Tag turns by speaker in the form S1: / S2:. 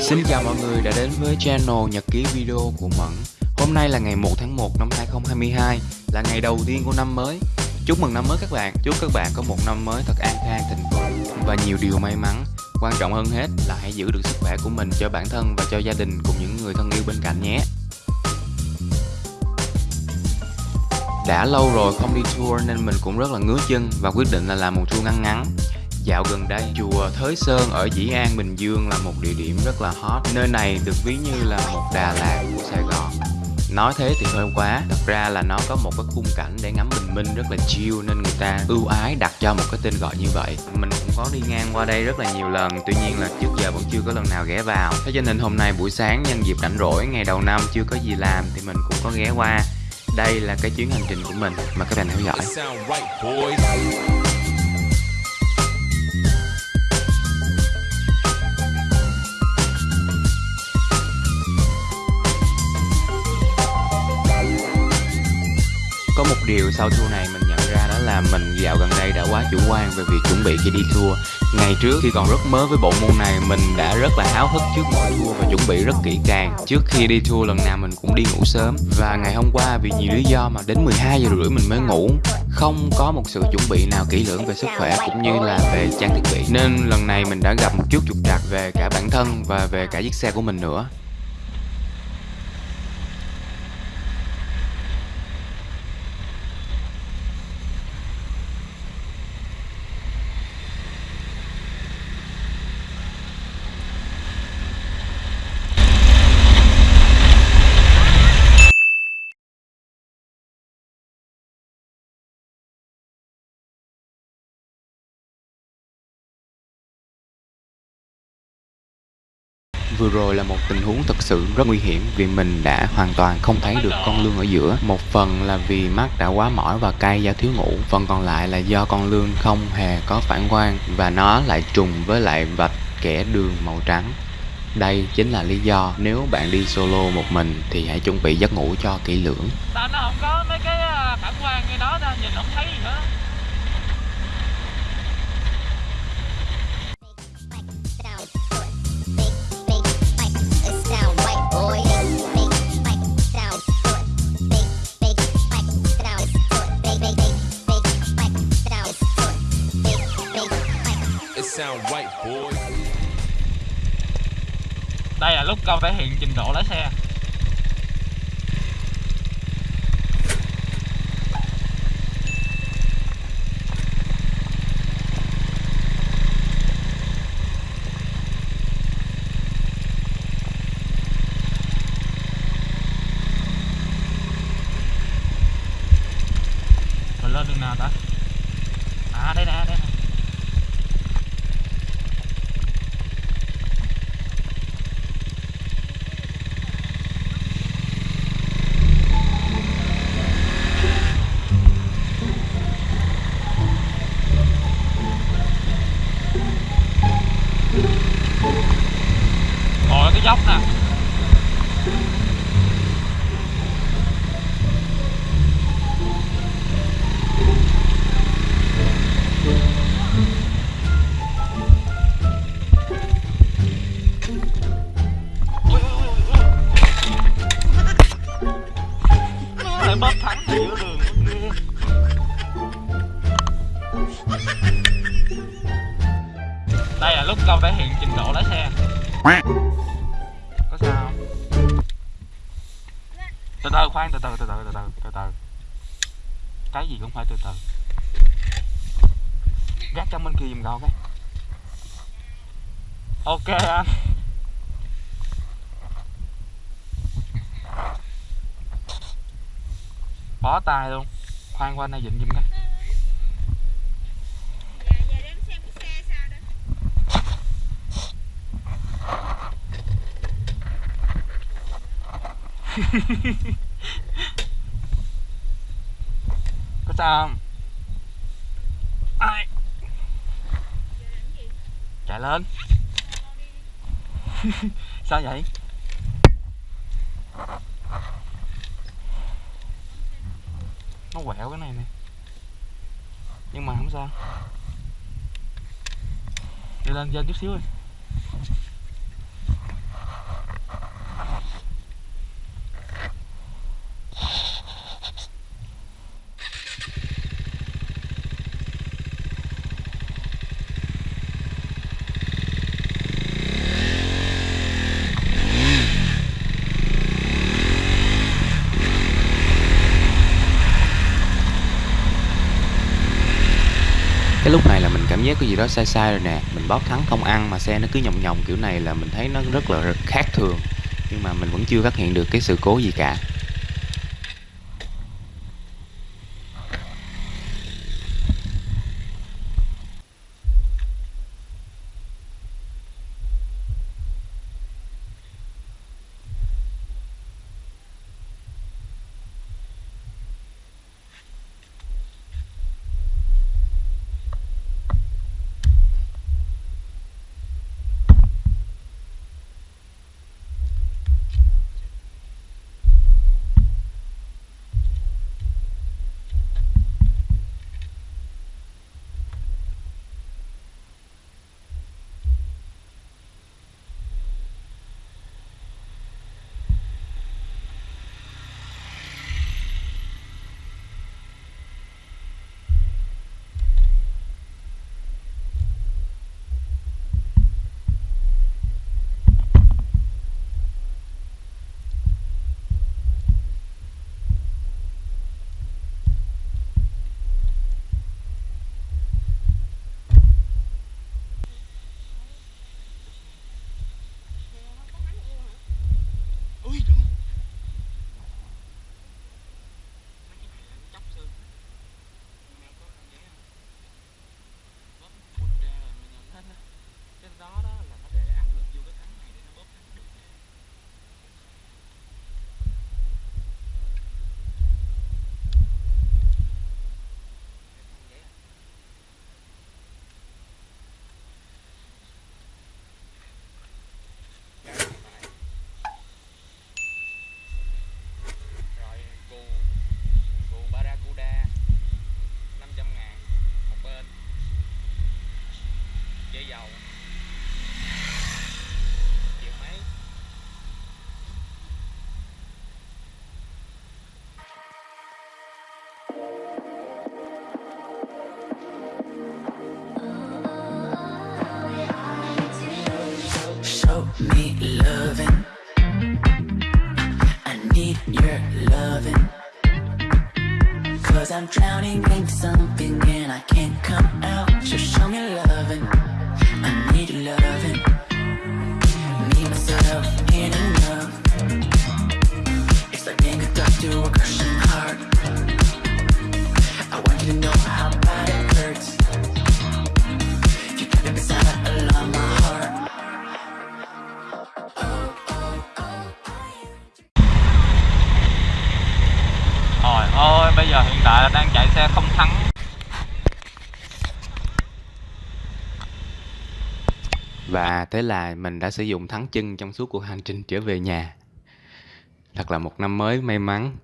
S1: Xin chào mọi người đã đến với channel Nhật ký video của Mẫn. Hôm nay là ngày 1 tháng 1 năm 2022 Là ngày đầu tiên của năm mới. Chúc mừng năm mới các bạn. Chúc các bạn có một năm mới thật an khang, thịnh vượng Và nhiều điều may mắn. Quan trọng hơn hết là hãy giữ được sức khỏe của mình cho bản thân và cho gia đình cùng những người thân yêu bên cạnh nhé. Đã lâu rồi không đi tour nên mình cũng rất là ngứa chân và quyết định là làm một tour ngắn ngắn. Dạo gần đây, chùa Thới Sơn ở Dĩ An, Bình Dương là một địa điểm rất là hot. Nơi này được ví như là một Đà Lạt của Sài Gòn. Nói thế thì hơi quá, thật ra là nó có một cái khung cảnh để ngắm bình minh rất là chill nên người ta ưu ái đặt cho một cái tên gọi như vậy. Mình cũng có đi ngang qua đây rất là nhiều lần, tuy nhiên là trước giờ vẫn chưa có lần nào ghé vào. Thế cho nên hôm nay buổi sáng nhân dịp rảnh rỗi ngày đầu năm chưa có gì làm thì mình cũng có ghé qua. Đây là cái chuyến hành trình của mình mà các bạn theo dõi. Có một điều sau tour này mình nhận ra đó là mình dạo gần đây đã quá chủ quan về việc chuẩn bị khi đi tour. Ngày trước khi còn rất mới với bộ môn này, mình đã rất là háo hức trước mỗi tour và chuẩn bị rất kỹ càng. Trước khi đi tour lần nào mình cũng đi ngủ sớm Và ngày hôm qua vì nhiều lý do mà đến 12 giờ rưỡi mình mới ngủ, Không có một sự chuẩn bị nào kỹ lưỡng về sức khỏe cũng như là về trang thiết bị. Nên lần này mình đã gặp một chút trục trặc về cả bản thân và về cả chiếc xe của mình nữa. Vừa rồi là một tình huống thực sự rất nguy hiểm vì mình đã hoàn toàn không thấy được con lươn ở giữa. Một phần là vì mắt đã quá mỏi và cay do thiếu ngủ, phần còn lại là do con lươn không hề có phản quang và nó lại trùng với lại vạch kẻ đường màu trắng. Đây chính là lý do nếu bạn đi solo một mình thì hãy chuẩn bị giấc ngủ cho kỹ lưỡng.
S2: Sao nó không có mấy cái à, phản quang như đó nhìn không thấy gì hết Đây là lúc con thể hiện trình độ lái xe. Nó bóp thẳng ở giữa đường. Đây là lúc con thể hiện trình độ lái xe. Có sao không? Từ từ, khoan, từ từ từ từ từ từ từ từ. Cái gì cũng phải từ từ. Gác trong bên kia dùm cậu cái. Ok anh. Bó tay luôn Khoan qua đây dịnh giùm coi Có sao không? Ai? Chạy lên Sao vậy? Quẹo cái này nè. Nhưng mà không sao. Đi lên trên chút xíu đi.
S1: Lúc này là mình cảm giác có gì đó sai sai rồi nè. Mình bóp thắng không ăn mà xe nó cứ nhòng nhòng kiểu này là mình thấy nó rất là khác thường. Nhưng mà mình vẫn chưa phát hiện được cái sự cố gì cả.
S3: Me loving. I need your loving. Cause I'm drowning in something and I can't come out. So show me loving.
S2: Tại là đang chạy xe không thắng.
S1: Và thế là mình đã sử dụng thắng chân trong suốt cuộc hành trình trở về nhà. Thật là một năm mới may mắn.